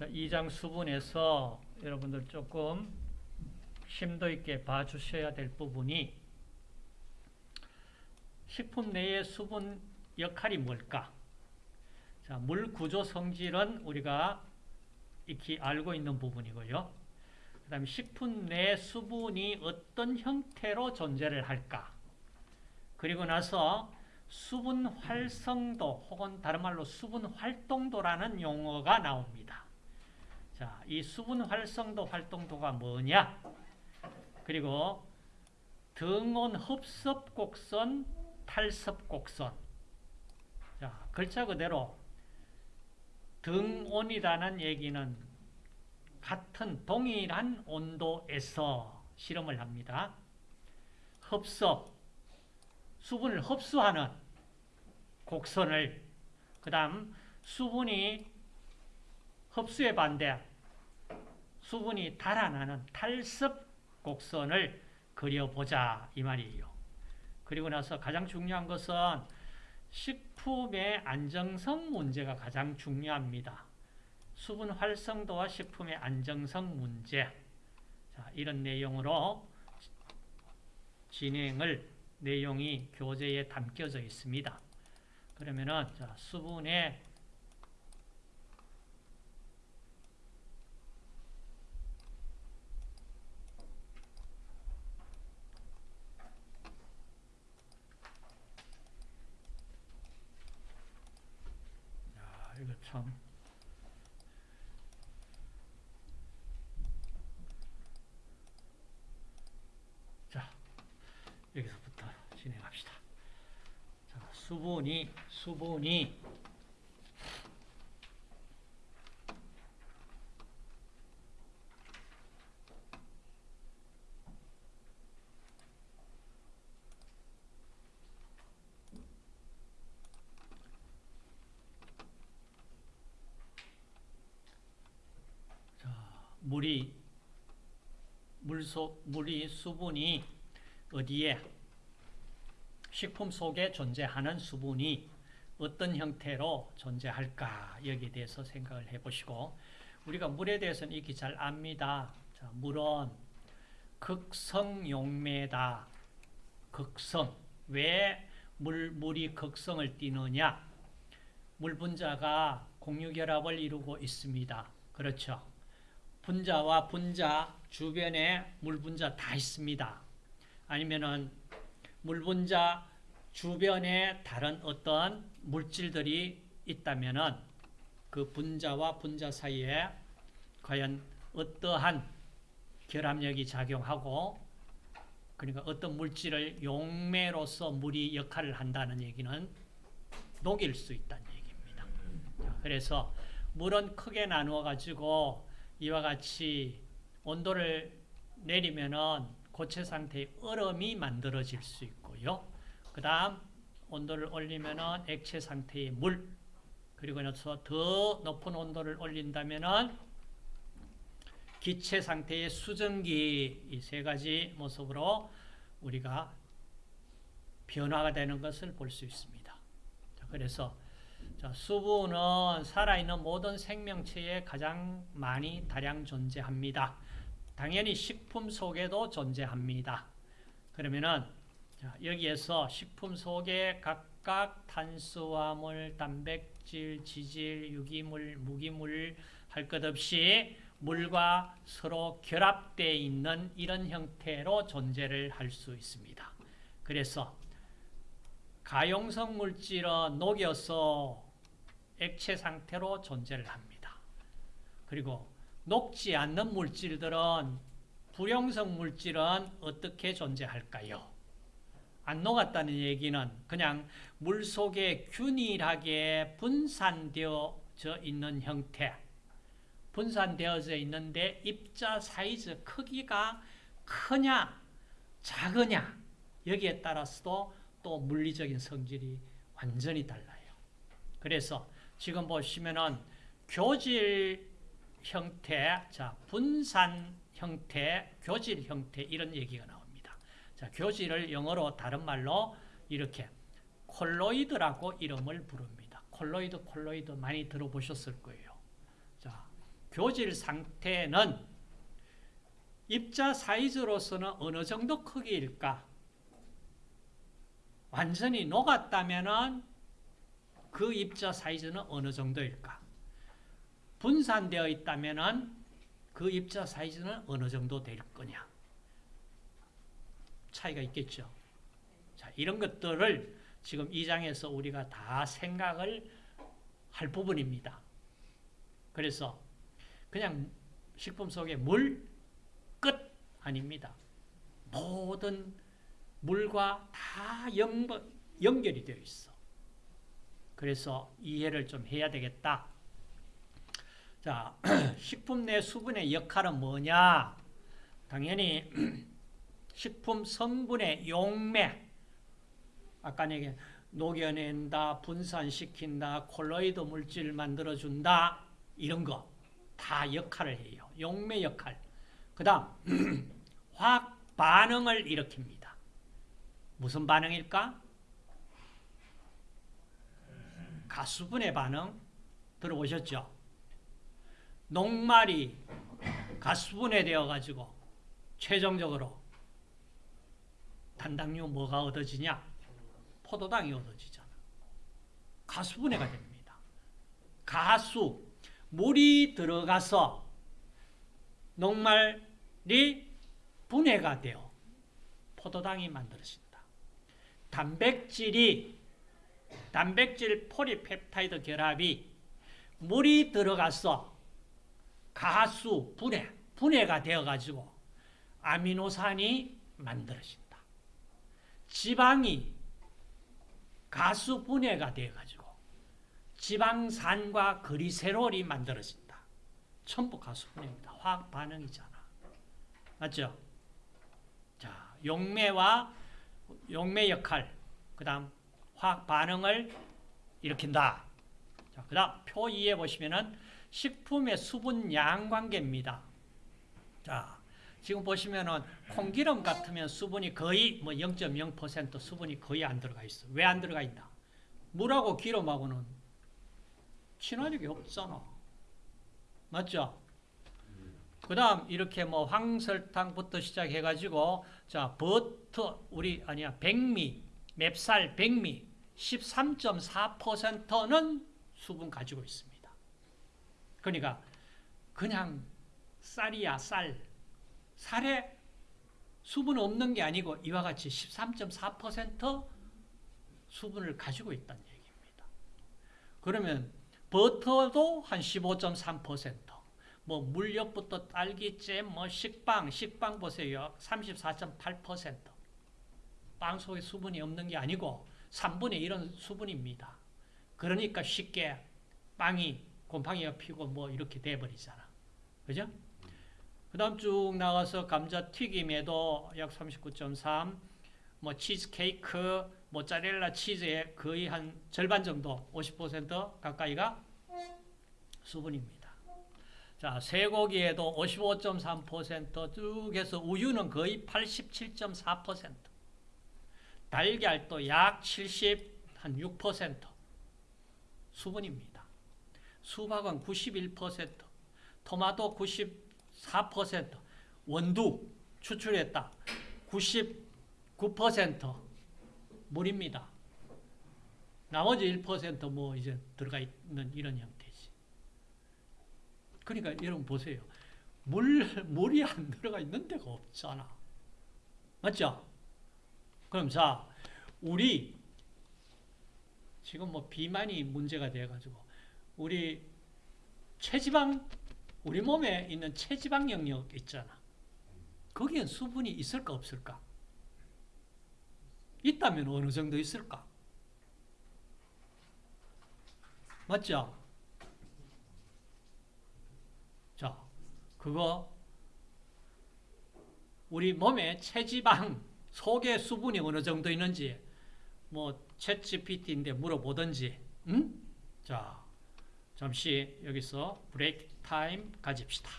자, 2장 수분에서 여러분들 조금 심도 있게 봐주셔야 될 부분이 식품 내의 수분 역할이 뭘까? 자, 물 구조 성질은 우리가 익히 알고 있는 부분이고요. 그 다음에 식품 내 수분이 어떤 형태로 존재를 할까? 그리고 나서 수분 활성도 혹은 다른 말로 수분 활동도라는 용어가 나옵니다. 자, 이 수분 활성도 활동도가 뭐냐? 그리고 등온 흡습 곡선, 탈습 곡선. 자, 글자 그대로 등온이라는 얘기는 같은 동일한 온도에서 실험을 합니다. 흡습, 수분을 흡수하는 곡선을 그 다음 수분이 흡수에 반대 수분이 달아나는 탈습 곡선을 그려보자 이 말이에요. 그리고 나서 가장 중요한 것은 식품의 안정성 문제가 가장 중요합니다. 수분 활성도와 식품의 안정성 문제 자, 이런 내용으로 진행을 내용이 교재에 담겨져 있습니다. 그러면은 자, 수분의 야, 이거 참 자, 여기서부터 진행합시다. 자, 수분이 수분이 자, 물이 물속 물이 수분이 어디에 식품 속에 존재하는 수분이 어떤 형태로 존재할까 여기에 대해서 생각을 해보시고 우리가 물에 대해서는 익히 잘 압니다. 자, 물은 극성용매다. 극성. 왜 물, 물이 극성을 띠느냐? 물 분자가 공유결합을 이루고 있습니다. 그렇죠. 분자와 분자 주변에 물 분자 다 있습니다. 아니면은 물 분자 주변에 다른 어떤 물질들이 있다면은 그 분자와 분자 사이에 과연 어떠한 결합력이 작용하고 그러니까 어떤 물질을 용매로서 물이 역할을 한다는 얘기는 녹일 수 있다는 얘기입니다. 자, 그래서 물은 크게 나누어 가지고 이와 같이 온도를 내리면은 고체 상태의 얼음이 만들어질 수 있고요. 그 다음 온도를 올리면은 액체 상태의 물 그리고 나서 더 높은 온도를 올린다면은 기체 상태의 수증기 이 세 가지 모습으로 우리가 변화가 되는 것을 볼 수 있습니다. 자, 그래서 자, 수분은 살아있는 모든 생명체에 가장 많이 다량 존재합니다. 당연히 식품 속에도 존재합니다. 그러면은 자, 여기에서 식품 속에 각각 탄수화물, 단백질, 지질, 유기물, 무기물 할 것 없이 물과 서로 결합되어 있는 이런 형태로 존재를 할 수 있습니다. 그래서 가용성 물질은 녹여서 액체 상태로 존재를 합니다. 그리고 녹지 않는 물질들은 불용성 물질은 어떻게 존재할까요? 안 녹았다는 얘기는 그냥 물 속에 균일하게 분산되어져 있는 형태 분산되어져 있는데 입자 사이즈 크기가 크냐 작으냐 여기에 따라서도 또 물리적인 성질이 완전히 달라요. 그래서 지금 보시면은 교질 형태, 자 분산 형태, 교질 형태 이런 얘기가 나옵니다. 자 교질을 영어로 다른 말로 이렇게 콜로이드라고 이름을 부릅니다. 콜로이드, 콜로이드 많이 들어보셨을 거예요. 자 교질 상태는 입자 사이즈로서는 어느 정도 크기일까? 완전히 녹았다면은 그 입자 사이즈는 어느 정도일까? 분산되어 있다면은 그 입자 사이즈는 어느 정도 될 거냐? 차이가 있겠죠. 자, 이런 것들을 지금 이 장에서 우리가 다 생각을 할 부분입니다. 그래서 그냥 식품 속에 물, 끝 아닙니다. 모든 물과 다 연, 연결이 되어 있어. 그래서 이해를 좀 해야 되겠다. 자, 식품 내 수분의 역할은 뭐냐? 당연히 식품 성분의 용매, 아까 얘기 녹여낸다, 분산시킨다, 콜로이드 물질 만들어준다, 이런 거 다 역할을 해요. 용매 역할. 그 다음, 화학 반응을 일으킵니다. 무슨 반응일까? 가수분해 반응 들어보셨죠? 녹말이 가수분해 되어가지고 최종적으로 단당류 뭐가 얻어지냐? 포도당이 얻어지잖아. 가수분해가 됩니다. 가수, 물이 들어가서 녹말이 분해가 되어 포도당이 만들어진다. 단백질이 단백질 폴리펩타이드 결합이 물이 들어가서 가수 분해, 분해가 되어가지고 아미노산이 만들어진다. 지방이 가수 분해가 되어가지고 지방산과 그리세롤이 만들어진다. 전부 가수 분해입니다. 화학 반응이잖아. 맞죠? 자, 용매와 용매 역할, 그 다음 화학 반응을 일으킨다. 자, 그 다음 표 2에 보시면은 식품의 수분 양 관계입니다. 자, 지금 보시면은 콩기름 같으면 수분이 거의 뭐 0.0% 수분이 거의 안 들어가 있어. 왜 안 들어가 있나? 물하고 기름하고는 친화력이 없잖아. 맞죠? 그 다음 이렇게 뭐 황설탕부터 시작해가지고 자 버터 우리 아니야 백미 맵쌀 백미 13.4%는 수분 가지고 있습니다. 그러니까 그냥 쌀이야 쌀 살에 수분 없는 게 아니고 이와 같이 13.4% 수분을 가지고 있다는 얘기입니다. 그러면 버터도 한 15.3%, 뭐 물엿부터 딸기잼, 뭐 식빵, 식빵 보세요. 34.8%. 빵 속에 수분이 없는 게 아니고 3분의 1은 수분입니다. 그러니까 쉽게 빵이 곰팡이가 피고 뭐 이렇게 돼버리잖아. 그죠? 그 다음 쭉 나가서 감자 튀김에도 약 39.3, 뭐 치즈케이크, 모짜렐라 치즈의 거의 한 절반 정도, 50% 가까이가 수분입니다. 자, 쇠고기에도 55.3%쭉 해서 우유는 거의 87.4%, 달걀도 약 70, 한 6% 수분입니다. 수박은 91%, 토마토 94%, 원두 추출했다. 99% 물입니다. 나머지 1%뭐 이제 들어가 있는 이런 형태지. 그러니까 여러분 보세요. 물, 물이 안 들어가 있는 데가 없잖아. 맞죠? 그럼 자, 우리 지금 뭐 비만이 문제가 돼가지고 우리 체지방 우리 몸에 있는 체지방 영역 있잖아. 거기엔 수분이 있을까 없을까? 있다면 어느 정도 있을까? 맞죠? 자, 그거 우리 몸에 체지방 속에 수분이 어느 정도 있는지 뭐 챗GPT인데 물어보든지 응? 자, 잠시 여기서 브레이크 타임 가집시다.